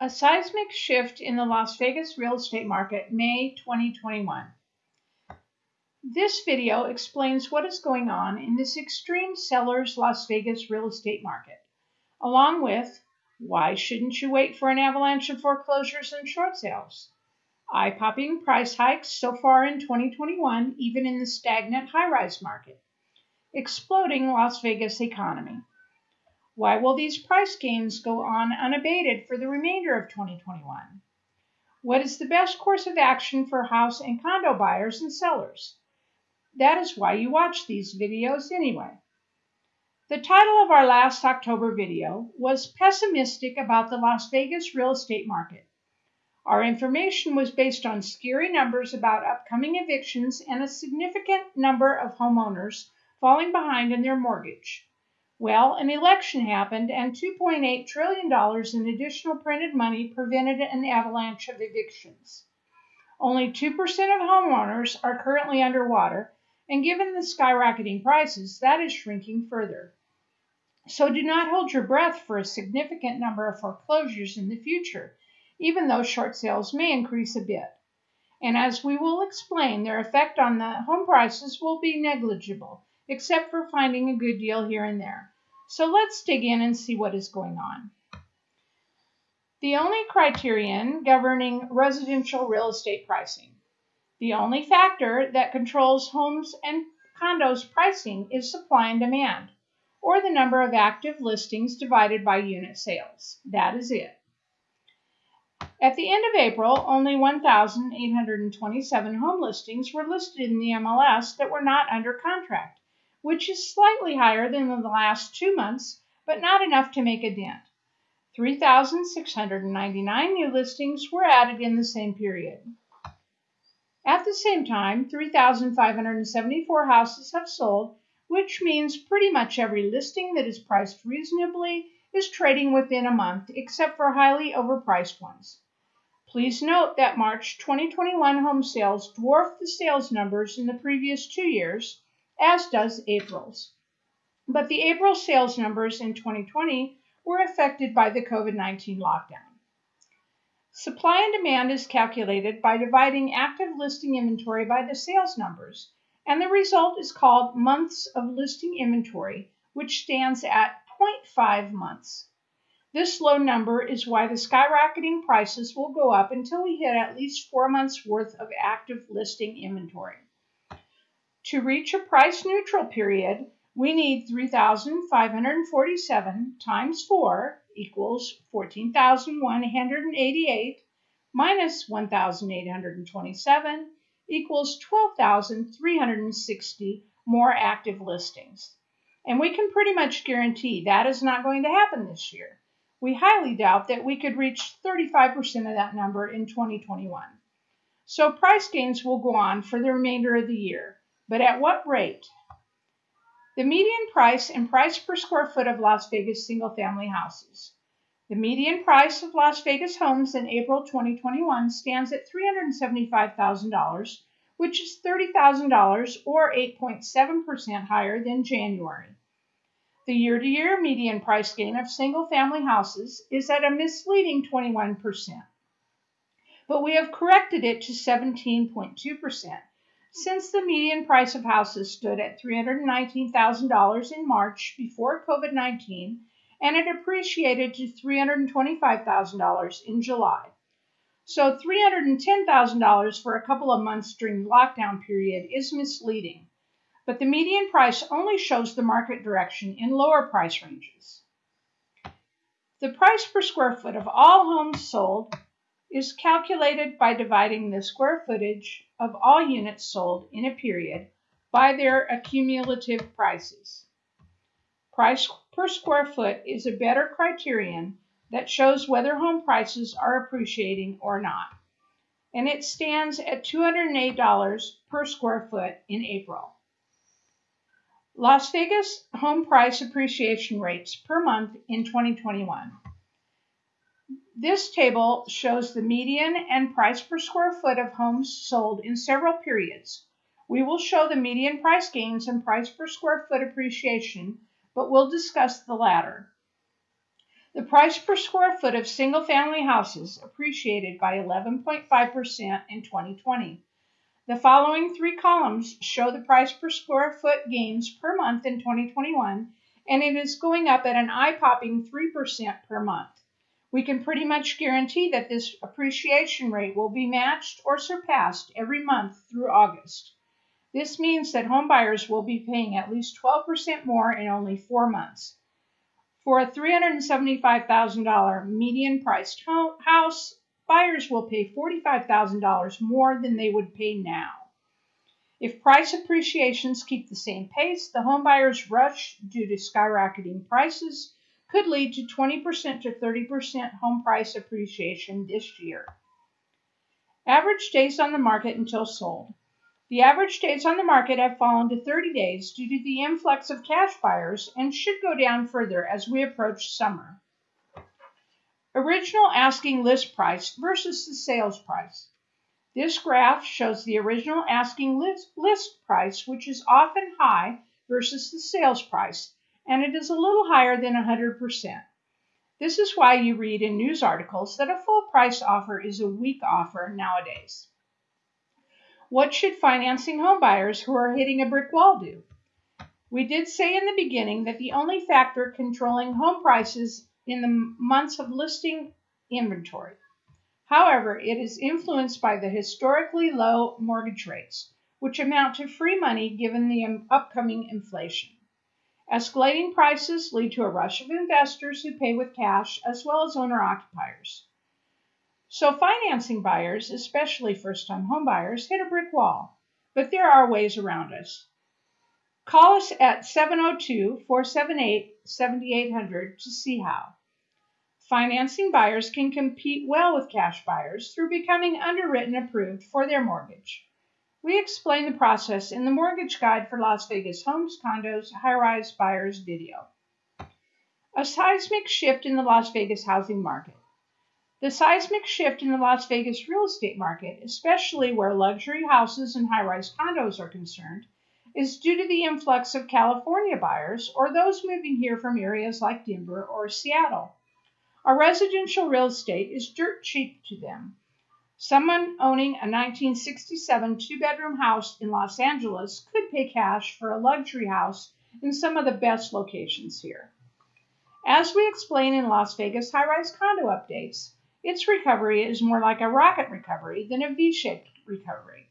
A seismic shift in the Las Vegas real estate market, May 2021. This video explains what is going on in this extreme seller's Las Vegas real estate market, along with why shouldn't you wait for an avalanche of foreclosures and short sales? Eye-popping price hikes so far in 2021, even in the stagnant high-rise market. Exploding Las Vegas economy. Why will these price gains go on unabated for the remainder of 2021? What is the best course of action for house and condo buyers and sellers? That is why you watch these videos anyway. The title of our last October video was Pessimistic about the Las Vegas real estate market. Our information was based on scary numbers about upcoming evictions and a significant number of homeowners falling behind in their mortgage. Well, an election happened, and $2.8 trillion in additional printed money prevented an avalanche of evictions. Only 2% of homeowners are currently underwater, and given the skyrocketing prices, that is shrinking further. So do not hold your breath for a significant number of foreclosures in the future, even though short sales may increase a bit. And as we will explain, their effect on the home prices will be negligible except for finding a good deal here and there. So let's dig in and see what is going on. The only criterion governing residential real estate pricing. The only factor that controls homes and condos pricing is supply and demand, or the number of active listings divided by unit sales. That is it. At the end of April, only 1,827 home listings were listed in the MLS that were not under contract which is slightly higher than in the last two months, but not enough to make a dent. 3,699 new listings were added in the same period. At the same time, 3,574 houses have sold, which means pretty much every listing that is priced reasonably is trading within a month, except for highly overpriced ones. Please note that March 2021 home sales dwarfed the sales numbers in the previous two years, as does April's. But the April sales numbers in 2020 were affected by the COVID 19 lockdown. Supply and demand is calculated by dividing active listing inventory by the sales numbers, and the result is called months of listing inventory, which stands at 0.5 months. This low number is why the skyrocketing prices will go up until we hit at least four months worth of active listing inventory. To reach a price neutral period, we need 3,547 times 4 equals 14,188 minus 1,827 equals 12,360 more active listings. And we can pretty much guarantee that is not going to happen this year. We highly doubt that we could reach 35% of that number in 2021. So price gains will go on for the remainder of the year. But at what rate? The median price and price per square foot of Las Vegas single family houses. The median price of Las Vegas homes in April 2021 stands at $375,000, which is $30,000 or 8.7% higher than January. The year to year median price gain of single family houses is at a misleading 21%, but we have corrected it to 17.2% since the median price of houses stood at $319,000 in March before COVID 19 and it appreciated to $325,000 in July. So $310,000 for a couple of months during the lockdown period is misleading, but the median price only shows the market direction in lower price ranges. The price per square foot of all homes sold is calculated by dividing the square footage of all units sold in a period by their accumulative prices. Price per square foot is a better criterion that shows whether home prices are appreciating or not, and it stands at $208 per square foot in April. Las Vegas home price appreciation rates per month in 2021. This table shows the median and price per square foot of homes sold in several periods. We will show the median price gains and price per square foot appreciation, but we'll discuss the latter. The price per square foot of single family houses appreciated by 11.5% in 2020. The following three columns show the price per square foot gains per month in 2021, and it is going up at an eye popping 3% per month. We can pretty much guarantee that this appreciation rate will be matched or surpassed every month through August. This means that homebuyers will be paying at least 12% more in only four months. For a $375,000 median priced house, buyers will pay $45,000 more than they would pay now. If price appreciations keep the same pace, the homebuyers rush due to skyrocketing prices could lead to 20% to 30% home price appreciation this year. Average days on the market until sold. The average days on the market have fallen to 30 days due to the influx of cash buyers and should go down further as we approach summer. Original asking list price versus the sales price. This graph shows the original asking list, list price, which is often high, versus the sales price, and it is a little higher than 100%. This is why you read in news articles that a full price offer is a weak offer nowadays. What should financing homebuyers who are hitting a brick wall do? We did say in the beginning that the only factor controlling home prices in the months of listing inventory. However, it is influenced by the historically low mortgage rates, which amount to free money given the upcoming inflation. Escalating prices lead to a rush of investors who pay with cash as well as owner occupiers. So financing buyers, especially first-time homebuyers, hit a brick wall, but there are ways around us. Call us at 702-478-7800 to see how. Financing buyers can compete well with cash buyers through becoming underwritten approved for their mortgage. We explain the process in the Mortgage Guide for Las Vegas Homes, Condos, High-Rise Buyers video. A seismic shift in the Las Vegas housing market. The seismic shift in the Las Vegas real estate market, especially where luxury houses and high rise condos are concerned, is due to the influx of California buyers or those moving here from areas like Denver or Seattle. Our residential real estate is dirt cheap to them. Someone owning a 1967 two bedroom house in Los Angeles could pay cash for a luxury house in some of the best locations here. As we explain in Las Vegas high rise condo updates, its recovery is more like a rocket recovery than a V shaped recovery.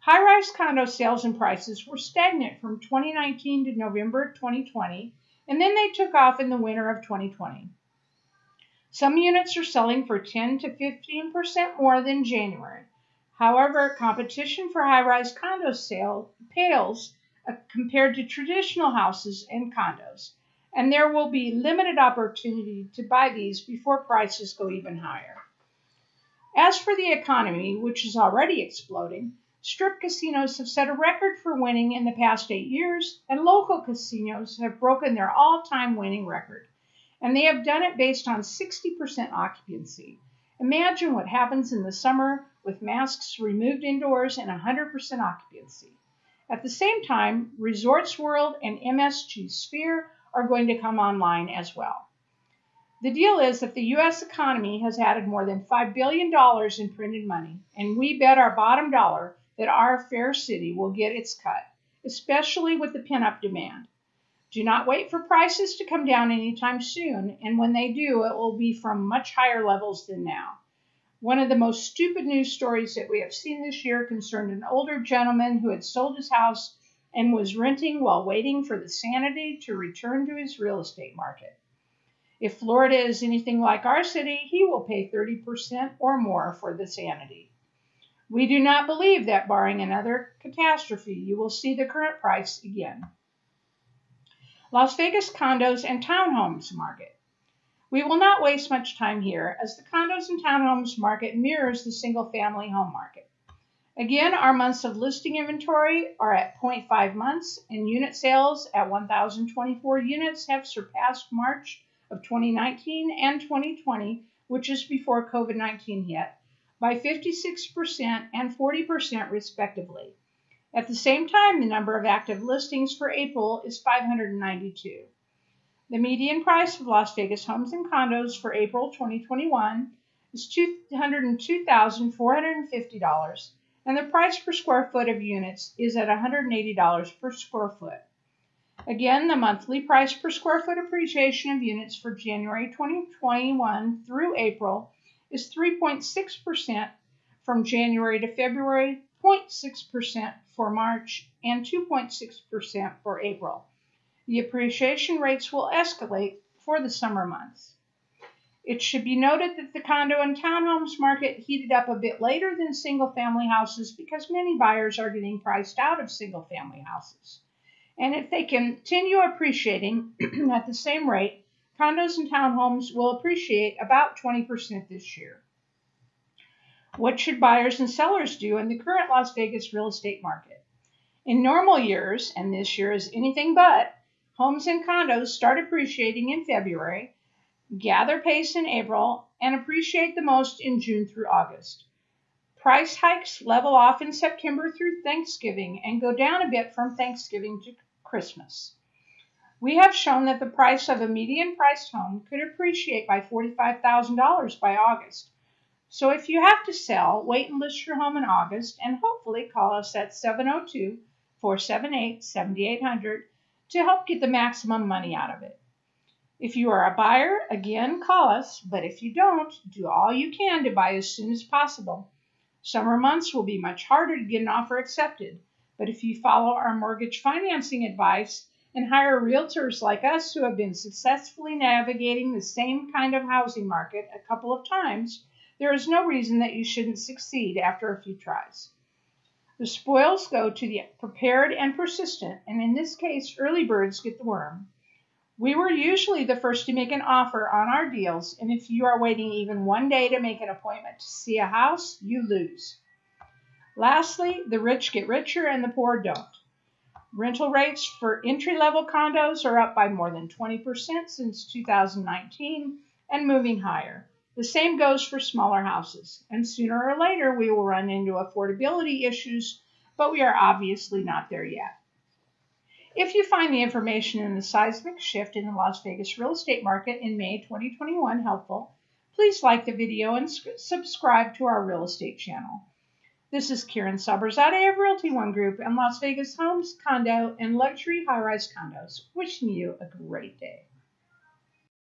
High rise condo sales and prices were stagnant from 2019 to November 2020, and then they took off in the winter of 2020. Some units are selling for 10 to 15% more than January. However, competition for high rise condo sale pales uh, compared to traditional houses and condos and there will be limited opportunity to buy these before prices go even higher. As for the economy, which is already exploding, strip casinos have set a record for winning in the past eight years, and local casinos have broken their all time winning record. And they have done it based on 60% occupancy. Imagine what happens in the summer with masks removed indoors and 100% occupancy. At the same time, Resorts World and MSG Sphere are going to come online as well. The deal is that the U.S. economy has added more than $5 billion in printed money, and we bet our bottom dollar that our fair city will get its cut, especially with the pin-up demand. Do not wait for prices to come down anytime soon, and when they do, it will be from much higher levels than now. One of the most stupid news stories that we have seen this year concerned an older gentleman who had sold his house and was renting while waiting for the sanity to return to his real estate market. If Florida is anything like our city, he will pay 30% or more for the sanity. We do not believe that, barring another catastrophe, you will see the current price again. Las Vegas condos and townhomes market. We will not waste much time here as the condos and townhomes market mirrors the single family home market. Again, our months of listing inventory are at 0.5 months, and unit sales at 1,024 units have surpassed March of 2019 and 2020, which is before COVID 19 hit, by 56% and 40% respectively. At the same time, the number of active listings for April is 592. The median price of Las Vegas homes and condos for April 2021 is $202,450, and the price per square foot of units is at $180 per square foot. Again, the monthly price per square foot appreciation of units for January 2021 through April is 3.6% from January to February, 0.6% for March, and 2.6% for April. The appreciation rates will escalate for the summer months. It should be noted that the condo and townhomes market heated up a bit later than single family houses because many buyers are getting priced out of single family houses. And if they continue appreciating at the same rate, condos and townhomes will appreciate about 20% this year. What should buyers and sellers do in the current Las Vegas real estate market? In normal years, and this year is anything but, homes and condos start appreciating in February, gather pace in April, and appreciate the most in June through August. Price hikes level off in September through Thanksgiving and go down a bit from Thanksgiving to Christmas. We have shown that the price of a median priced home could appreciate by $45,000 by August. So if you have to sell, wait and list your home in August and hopefully call us at 702 478 7800 to help get the maximum money out of it. If you are a buyer, again, call us, but if you don't, do all you can to buy as soon as possible. Summer months will be much harder to get an offer accepted, but if you follow our mortgage financing advice and hire realtors like us who have been successfully navigating the same kind of housing market a couple of times, there is no reason that you shouldn't succeed after a few tries. The spoils go to the prepared and persistent, and in this case, early birds get the worm. We were usually the first to make an offer on our deals, and if you are waiting even one day to make an appointment to see a house, you lose. Lastly, the rich get richer and the poor don't. Rental rates for entry level condos are up by more than 20% since 2019 and moving higher. The same goes for smaller houses, and sooner or later we will run into affordability issues, but we are obviously not there yet. If you find the information in the seismic shift in the Las Vegas real estate market in May 2021 helpful, please like the video and subscribe to our real estate channel. This is Karen Saberzadeh of Realty One Group and Las Vegas Homes, Condo, and Luxury High Rise Condos, wishing you a great day.